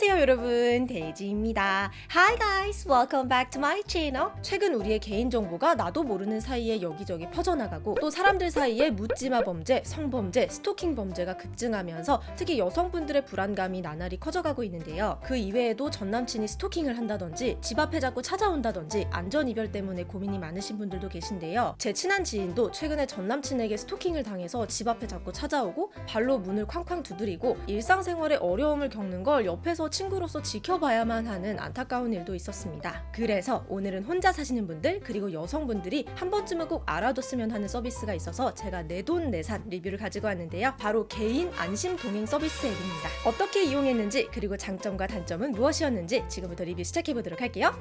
안녕하세요 여러분. 데이지입니다. Hi guys. Welcome back to my channel. 최근 우리의 개인정보가 나도 모르는 사이에 여기저기 퍼져나가고 또 사람들 사이에 묻지마 범죄, 성범죄, 스토킹 범죄가 급증하면서 특히 여성분들의 불안감이 나날이 커져가고 있는데요. 그 이외에도 전남친이 스토킹을 한다든지 집 앞에 자꾸 찾아온다든지 안전이별 때문에 고민이 많으신 분들도 계신데요. 제 친한 지인도 최근에 전남친에게 스토킹을 당해서 집 앞에 자꾸 찾아오고 발로 문을 쾅쾅 두드리고 일상생활에 어려움을 겪는 걸 옆에서 친구로서 지켜봐야만 하는 안타까운 일도 있었습니다. 그래서 오늘은 혼자 사시는 분들 그리고 여성분들이 한 번쯤은 꼭 알아뒀으면 하는 서비스가 있어서 제가 내돈내산 리뷰를 가지고 왔는데요. 바로 개인 안심 동행 서비스 앱입니다. 어떻게 이용했는지 그리고 장점과 단점은 무엇이었는지 지금부터 리뷰 시작해 보도록 할게요.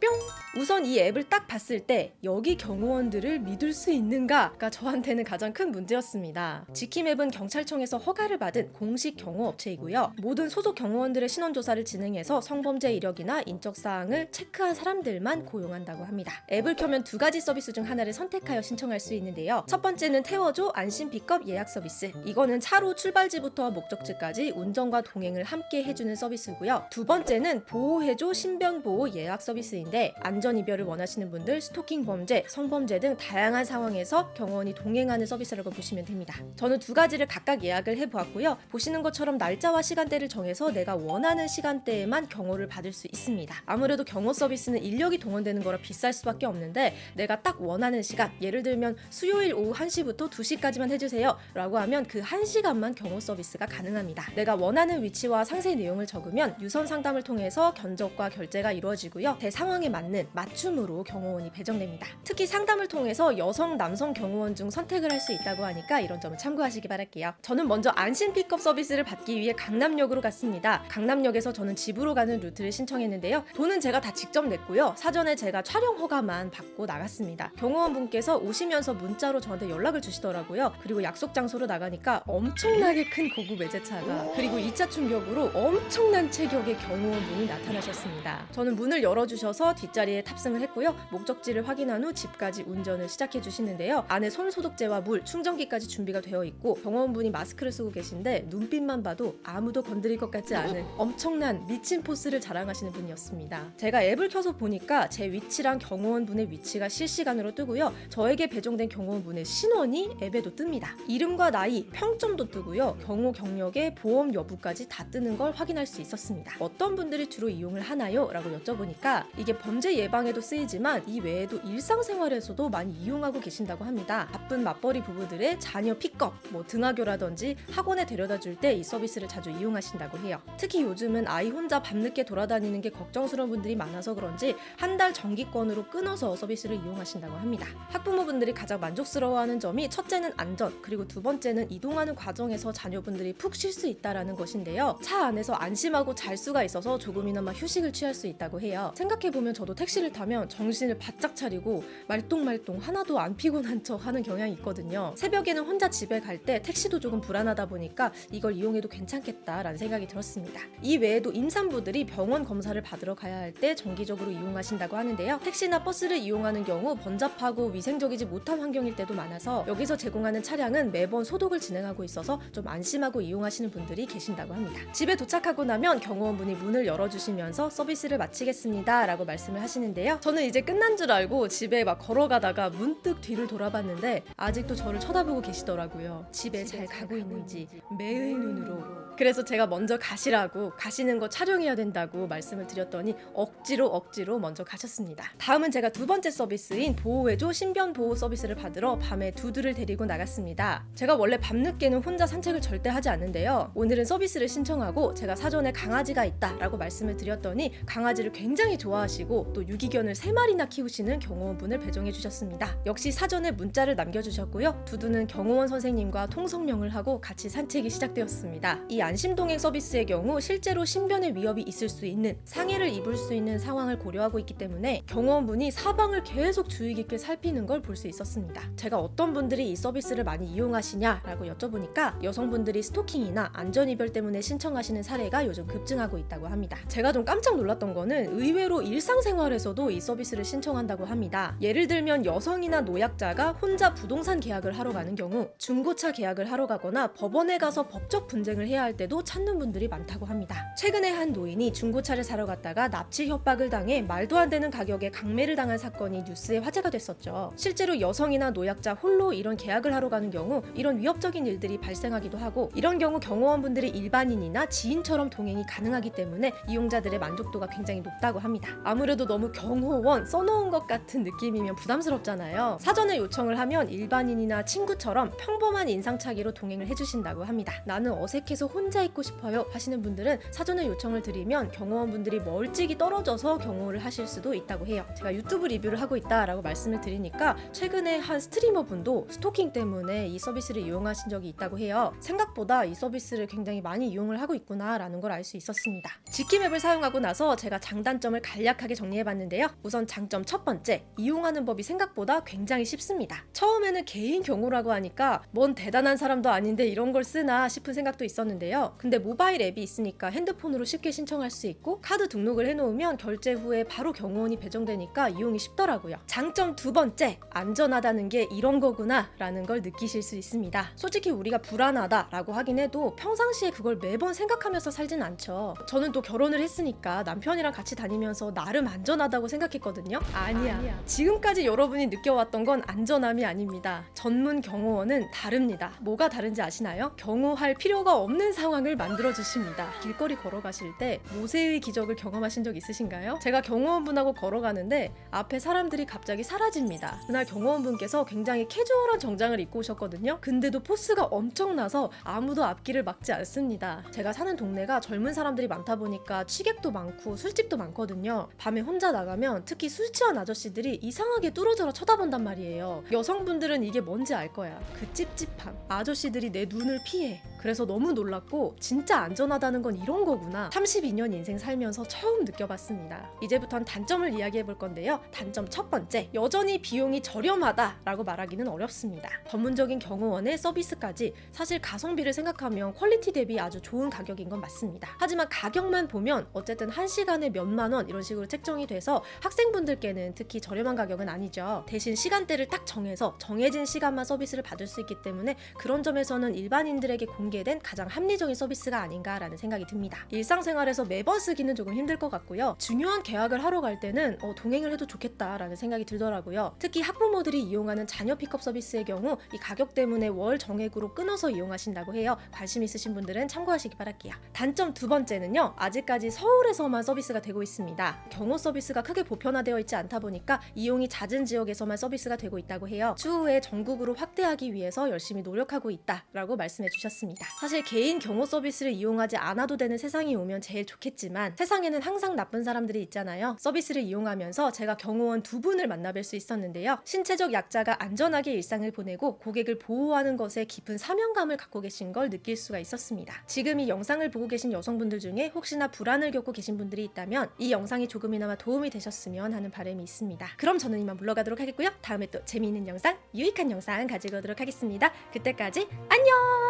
뿅! 우선 이 앱을 딱 봤을 때 여기 경호원들을 믿을 수 있는가가 저한테는 가장 큰 문제였습니다. 지킴 앱은 경찰청에서 허가를 받은 공식 경호업체이고요. 모든 소속 경호원들의 신원조사를 진행해서 성범죄 이력이나 인적사항을 체크한 사람들만 고용한다고 합니다. 앱을 켜면 두 가지 서비스 중 하나를 선택하여 신청할 수 있는데요. 첫 번째는 태워줘 안심 픽업 예약 서비스. 이거는 차로 출발지부터 목적지까지 운전과 동행을 함께 해주는 서비스고요. 두 번째는 보호해줘 신변보호 예약 서비스인 데 안전 이별을 원하시는 분들, 스토킹 범죄, 성범죄 등 다양한 상황에서 경호원이 동행하는 서비스라고 보시면 됩니다. 저는 두 가지를 각각 예약을 해보았고요. 보시는 것처럼 날짜와 시간대를 정해서 내가 원하는 시간대에만 경호를 받을 수 있습니다. 아무래도 경호 서비스는 인력이 동원되는 거라 비쌀 수밖에 없는데 내가 딱 원하는 시간, 예를 들면 수요일 오후 1시부터 2시까지만 해주세요 라고 하면 그 1시간만 경호 서비스가 가능합니다. 내가 원하는 위치와 상세 내용을 적으면 유선 상담을 통해서 견적과 결제가 이루어지고요. 내 상황에 맞는 맞춤으로 경호원이 배정됩니다. 특히 상담을 통해서 여성, 남성 경호원 중 선택을 할 수 있다고 하니까 이런 점을 참고하시기 바랄게요. 저는 먼저 안심 픽업 서비스를 받기 위해 강남역으로 갔습니다. 강남역에서 저는 집으로 가는 루트를 신청했는데요. 돈은 제가 다 직접 냈고요. 사전에 제가 촬영 허가만 받고 나갔습니다. 경호원 분께서 오시면서 문자로 저한테 연락을 주시더라고요. 그리고 약속 장소로 나가니까 엄청나게 큰 고급 외제차가 그리고 2차 충격으로 엄청난 체격의 경호원 분이 나타나셨습니다. 저는 문을 열어주셔서 뒷자리에 탑승을 했고요. 목적지를 확인한 후 집까지 운전을 시작해 주시는데요. 안에 손 소독제와 물, 충전기까지 준비가 되어 있고 경호원분이 마스크를 쓰고 계신데 눈빛만 봐도 아무도 건드릴 것 같지 않은 엄청난 미친 포스를 자랑하시는 분이었습니다. 제가 앱을 켜서 보니까 제 위치랑 경호원분의 위치가 실시간으로 뜨고요. 저에게 배정된 경호원분의 신원이 앱에도 뜹니다. 이름과 나이, 평점도 뜨고요. 경호 경력의 보험 여부까지 다 뜨는 걸 확인할 수 있었습니다. 어떤 분들이 주로 이용을 하나요? 라고 여쭤보니까 이게 범죄 예방에도 쓰이지만 이 외에도 일상생활에서도 많이 이용하고 계신다고 합니다. 바쁜 맞벌이 부부들의 자녀 픽업, 뭐 등하교라든지 학원에 데려다 줄 때 이 서비스를 자주 이용하신다고 해요. 특히 요즘은 아이 혼자 밤늦게 돌아다니는 게 걱정스러운 분들이 많아서 그런지 한 달 정기권으로 끊어서 서비스를 이용하신다고 합니다. 학부모분들이 가장 만족스러워하는 점이 첫째는 안전, 그리고 두 번째는 이동하는 과정에서 자녀분들이 푹 쉴 수 있다라는 것인데요. 차 안에서 안심하고 잘 수가 있어서 조금이나마 휴식을 취할 수 있다고 해요. 생각해보면 저도 택시를 타면 정신을 바짝 차리고 말똥말똥 하나도 안 피곤한 척 하는 경향이 있거든요. 새벽에는 혼자 집에 갈 때 택시도 조금 불안하다 보니까 이걸 이용해도 괜찮겠다라는 생각이 들었습니다. 이 외에도 임산부들이 병원 검사를 받으러 가야 할 때 정기적으로 이용하신다고 하는데요. 택시나 버스를 이용하는 경우 번잡하고 위생적이지 못한 환경일 때도 많아서 여기서 제공하는 차량은 매번 소독을 진행하고 있어서 좀 안심하고 이용하시는 분들이 계신다고 합니다. 집에 도착하고 나면 경호원분이 문을 열어주시면서 서비스를 마치겠습니다 라고 말씀을 하시는데요. 저는 이제 끝난 줄 알고 집에 막 걸어가다가 문득 뒤를 돌아봤는데 아직도 저를 쳐다보고 계시더라고요. 집에 잘 가고 있는지 매의 눈으로. 그래서 제가 먼저 가시라고 가시는 거 촬영해야 된다고 말씀을 드렸더니 억지로 억지로 먼저 가셨습니다. 다음은 제가 두 번째 서비스인 보호해줘 신변 보호 서비스를 받으러 밤에 두두를 데리고 나갔습니다. 제가 원래 밤늦게는 혼자 산책을 절대 하지 않는데요. 오늘은 서비스를 신청하고 제가 사전에 강아지가 있다 라고 말씀을 드렸더니 강아지를 굉장히 좋아하시고 또 유기견을 세 마리나 키우시는 경호원분을 배정해 주셨습니다. 역시 사전에 문자를 남겨주셨고요. 두두는 경호원 선생님과 통성명을 하고 같이 산책이 시작되었습니다. 이 안심동행 서비스의 경우 실제로 신변의 위협이 있을 수 있는 상해를 입을 수 있는 상황을 고려하고 있기 때문에 경호원분이 사방을 계속 주의 깊게 살피는 걸 볼 수 있었습니다. 제가 어떤 분들이 이 서비스를 많이 이용하시냐라고 여쭤보니까 여성분들이 스토킹이나 안전이별 때문에 신청하시는 사례가 요즘 급증하고 있다고 합니다. 제가 좀 깜짝 놀랐던 거는 의외로 일상생활에서도 이 서비스를 신청한다고 합니다. 예를 들면 여성이나 노약자가 혼자 부동산 계약을 하러 가는 경우, 중고차 계약을 하러 가거나 법원에 가서 법적 분쟁을 해야 할 때도 찾는 분들이 많다고 합니다. 최근에 한 노인이 중고차를 사러 갔다가 납치 협박을 당해 말도 안 되는 가격에 강매를 당한 사건이 뉴스에 화제가 됐었죠. 실제로 여성이나 노약자 홀로 이런 계약을 하러 가는 경우 이런 위협적인 일들이 발생하기도 하고 이런 경우 경호원분들이 일반인이나 지인처럼 동행이 가능하기 때문에 이용자들의 만족도가 굉장히 높다고 합니다. 아무래도 너무 경호원 써놓은 것 같은 느낌이면 부담스럽잖아요. 사전에 요청을 하면 일반인이나 친구처럼 평범한 인상착의로 동행을 해주신다고 합니다. 나는 어색해서 혼자 있고 싶어요 하시는 분들은 사전에 요청을 드리면 경호원분들이 멀찍이 떨어져서 경호를 하실 수도 있다고 해요. 제가 유튜브 리뷰를 하고 있다라고 말씀을 드리니까 최근에 한 스트리머 분도 스토킹 때문에 이 서비스를 이용하신 적이 있다고 해요. 생각보다 이 서비스를 굉장히 많이 이용을 하고 있구나 라는 걸 알 수 있었습니다. 지킴 앱을 사용하고 나서 제가 장단점을 간략하게 정리해봤는데요. 우선 장점 첫 번째, 이용하는 법이 생각보다 굉장히 쉽습니다. 처음에는 개인 경호라고 하니까 뭔 대단한 사람도 아닌데 이런 걸 쓰나 싶은 생각도 있었는데요. 근데 모바일 앱이 있으니까 핸드폰으로 쉽게 신청할 수 있고 카드 등록을 해놓으면 결제 후에 바로 경호원이 배정되니까 이용이 쉽더라고요. 장점 두 번째, 안전하다는 게 이런 거구나 라는 걸 느끼실 수 있습니다. 솔직히 우리가 불안하다 라고 하긴 해도 평상시에 그걸 매번 생각하면서 살진 않죠. 저는 또 결혼을 했으니까 남편이랑 같이 다니면서 나름 안전하다고 생각했거든요. 아니야. 지금까지 여러분이 느껴왔던 건 안전함이 아닙니다. 전문 경호원은 다릅니다. 뭐가 다른지 아시나요? 경호할 필요가 없는 상황을 만들어 주십니다. 길거리 걸어가실 때 모세의 기적을 경험하신 적 있으신가요? 제가 경호원분하고 걸어가는데 앞에 사람들이 갑자기 사라집니다. 그날 경호원분께서 굉장히 캐주얼한 정장을 입고 오셨거든요. 근데도 포스가 엄청나서 아무도 앞길을 막지 않습니다. 제가 사는 동네가 젊은 사람들이 많다 보니까 취객도 많고 술집도 많거든요. 밤에 혼자 나가면 특히 술 취한 아저씨들이 이상하게 뚫어져라 쳐다본단 말이에요. 여성분들은 이게 뭔지 알 거야. 그 찝찝함. 아저씨들이 내 눈을 피해. 그래서 너무 놀랐고 진짜 안전하다는 건 이런 거구나. 32년 인생 살면서 처음 느껴봤습니다. 이제부턴 단점을 이야기해 볼 건데요. 단점 첫 번째. 여전히 비용이 저렴하다라고 말하기는 어렵습니다. 전문적인 경호원의 서비스까지 사실 가성비를 생각하면 퀄리티 대비 아주 좋은 가격인 건 맞습니다. 하지만 가격만 보면 어쨌든 한 시간에 몇만 원 이런 식으로 책정이 돼서 학생분들께는 특히 저렴한 가격은 아니죠. 대신 시간대를 딱 정해서 정해진 시간만 서비스를 받을 수 있기 때문에 그런 점에서는 일반인들에게 공개된 가장 합리적인 서비스가 아닌가라는 생각이 듭니다. 일상생활에서 매번 쓰기는 조금 힘들 것 같고요. 중요한 계약을 하러 갈 때는 어, 동행을 해도 좋겠다라는 생각이 들더라고요. 특히 학부모들이 이용하는 자녀 픽업 서비스의 경우 이 가격 때문에 월 정액으로 끊어서 이용하신다고 해요. 관심 있으신 분들은 참고하시기 바랄게요. 단점 두 번째는요. 아직까지 서울에서만 서비스가 되고 있습니다. 경호 서비스가 크게 보편화되어 있지 않다 보니까 이용이 잦은 지역에서만 서비스가 되고 있다고 해요. 추후에 전국으로 확대하기 위해서 열심히 노력하고 있다라고 말씀해 주셨습니다. 사실 개인 경호 서비스를 이용하지 않아도 되는 세상이 오면 제일 좋겠지만 세상에는 항상 나쁜 사람들이 있잖아요. 서비스를 이용하면서 제가 경호원 두 분을 만나뵐 수 있었는데요. 신체적 약자가 안전하게 일상을 보내고 고객을 보호하는 것에 깊은 사명감을 갖고 계신 걸 느낄 수가 있었습니다. 지금 이 영상을 보고 계신 여성분들 중에 혹시나 불안을 겪고 계신 분들이 있다면 이 영상이 조금이나마 도움이 되셨으면 하는 바람이 있습니다. 그럼 저는 이만 물러가도록 하겠고요. 다음에 또 재미있는 영상, 유익한 영상 가지고 오도록 하겠습니다. 그때까지 안녕!